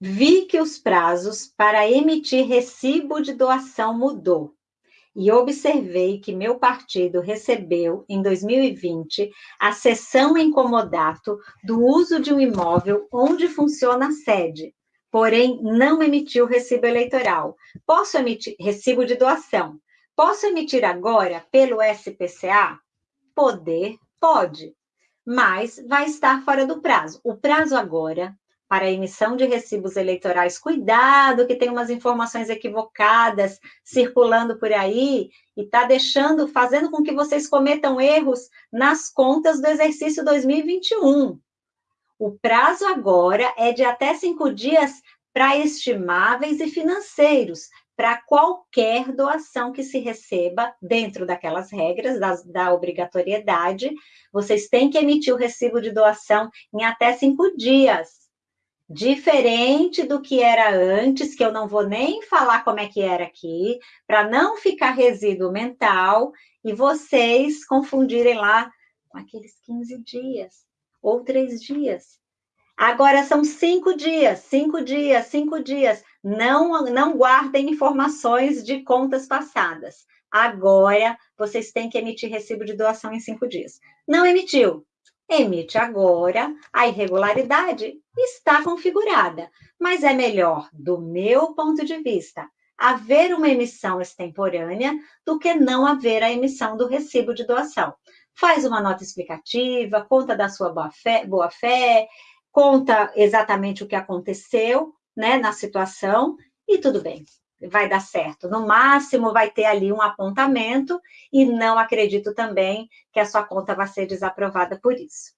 Vi que os prazos para emitir recibo de doação mudou e observei que meu partido recebeu, em 2020, a cessão em comodato do uso de um imóvel onde funciona a sede, porém não emitiu recibo eleitoral. Posso emitir recibo de doação? Posso emitir agora pelo SPCA? Poder, pode, mas vai estar fora do prazo. O prazo agora para a emissão de recibos eleitorais, cuidado que tem umas informações equivocadas circulando por aí e está deixando, fazendo com que vocês cometam erros nas contas do exercício 2021. O prazo agora é de até cinco dias para estimáveis e financeiros, para qualquer doação que se receba dentro daquelas regras da, obrigatoriedade, vocês têm que emitir o recibo de doação em até cinco dias diferente do que era antes, que eu não vou nem falar como é que era aqui, para não ficar resíduo mental e vocês confundirem lá com aqueles 15 dias ou três dias. Agora são cinco dias, cinco dias, cinco dias. Não, não guardem informações de contas passadas. Agora vocês têm que emitir recibo de doação em cinco dias. Não emitiu? Emite agora, a irregularidade está configurada, mas é melhor, do meu ponto de vista, haver uma emissão extemporânea do que não haver a emissão do recibo de doação. Faz uma nota explicativa, conta da sua boa-fé, boa fé, conta exatamente o que aconteceu né, na situação e tudo bem vai dar certo. No máximo, vai ter ali um apontamento, e não acredito também que a sua conta vai ser desaprovada por isso.